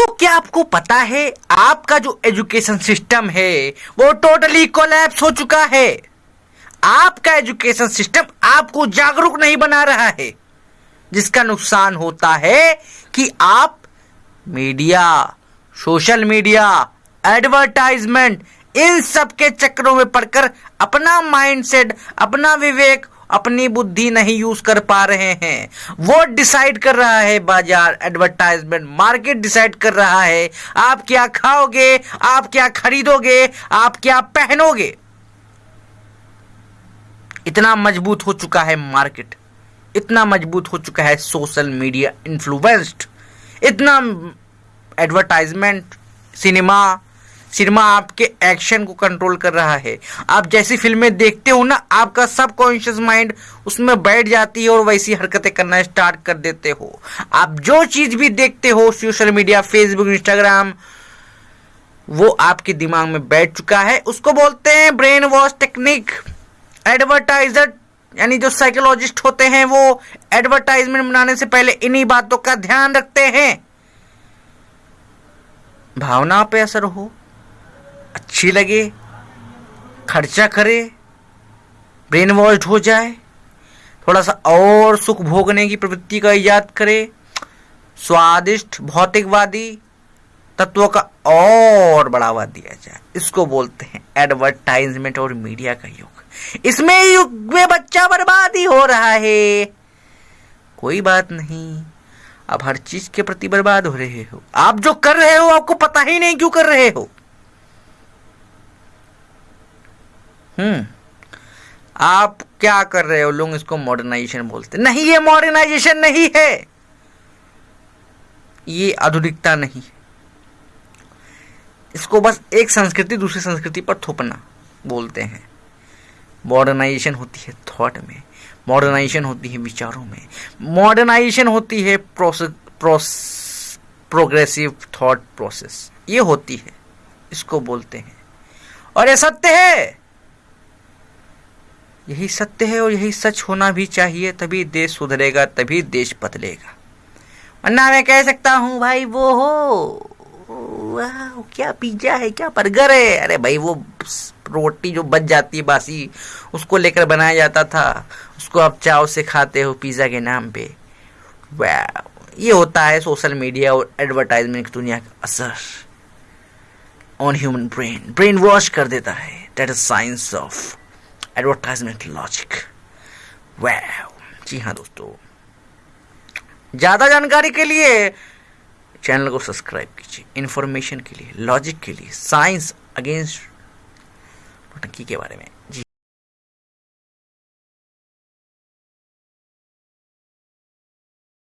तो क्या आपको पता है, आपका जो एजुकेशन सिस्टम है, वो टोटली कोलैप्स हो चुका है। आपका एजुकेशन सिस्टम आपको जागरूक नहीं बना रहा है, जिसका नुकसान होता है कि आप मीडिया सोशल मीडिया एडवर्टाइजमेंट इन सब के चक्रों में पड़कर अपना माइंडसेट अपना विवेक अपनी बुद्धि नहीं यूज़ कर पा रहे हैं। वो डिसाइड कर रहा है, बाज़ार एडवर्टाइजमेंट मार्केट डिसाइड कर रहा है। आप क्या खाओगे? आप क्या खरीदोगे? आप क्या पहनोगे? इतना मज़बूत हो चुका है मार्केट इतना मज़बूत हो चुका है सोशल मीडिया इन्फ्लुएंस्ड इतना एडवर्टाइजमेंट सिनेमा सिनेमा आपके एक्शन को कंट्रोल कर रहा है। आप जैसी फ़िल्में देखते हो ना, आपका सब कॉन्शियस माइंड उसमें बैठ जाती है और वैसी हरकतें करना स्टार्ट कर देते हो। आप जो चीज़ भी देखते हो, सोशल मीडिया, फेसबुक, इंस्टाग्राम, वो आपके दिमाग में बैठ चुका है। उसको बोलते हैं ब्रेन वॉश टेक्निक। एडवर्टाइजर, यानी जो साइकोलॉजिस्ट होते हैं, वो एडवर्टाइजमेंट बनाने से पहले इन्हीं बातों का ध्यान रखते हैं। भावना पे असर हो। अच्छी लगे, खर्चा करे ब्रेन वॉश्ड हो जाए थोड़ा सा और सुख भोगने की प्रवृत्ति का इजाद करे, स्वादिष्ट, भौतिकवादी तत्वों का और बढ़ावा दिया जाए। इसको बोलते हैं एडवर्टाइजमेंट और मीडिया का युग। इसमें युग में बच्चा बर्बाद ही हो रहा है। कोई बात नहीं, आप हर चीज़ के प्रति बर्बाद हो रहे हो। आप जो कर रहे हो, आपको पता ही नहीं क्यों कर रहे हो। आप क्या कर रहे हो, लोग इसको मॉडर्नाइजेशन बोलते नहीं ये मॉडर्नाइजेशन नहीं है। ये आधुनिकता नहीं इसको बस एक संस्कृति, दूसरी संस्कृति पर थोपना बोलते हैं। मॉडर्नाइजेशन होती है थॉट में मॉडर्नाइजेशन होती है विचारों में। मॉडर्नाइजेशन होती है प्रोग्रेसिव थॉट प्रोसेस ये होती है, इसको बोलते हैं। और ये सत्य है। यही सत्य है और यही सच होना भी चाहिए, तभी देश सुधरेगा, तभी देश बदलेगा। वरना मैं कह सकता हूँ, भाई, वो हो क्या पिज्जा है, क्या बर्गर है? अरे भाई, वो रोटी जो बच जाती है बासी, उसको लेकर बनाया जाता था, उसको आप चाव से खाते हो पिज्जा के नाम पे। वाह, ये होता है सोशल मीडिया और एडवर्टाइजमेंट की दुनिया का असर। On human brain brain wash कर देता है। That is science of advertisement logic वै जी हाँ दोस्तों। ज़्यादा जानकारी के लिए चैनल को सब्सक्राइब कीजिए। इन्फॉर्मेशन के लिए लॉजिक के लिए साइंस अगेंस्ट नौटंकी के बारे में।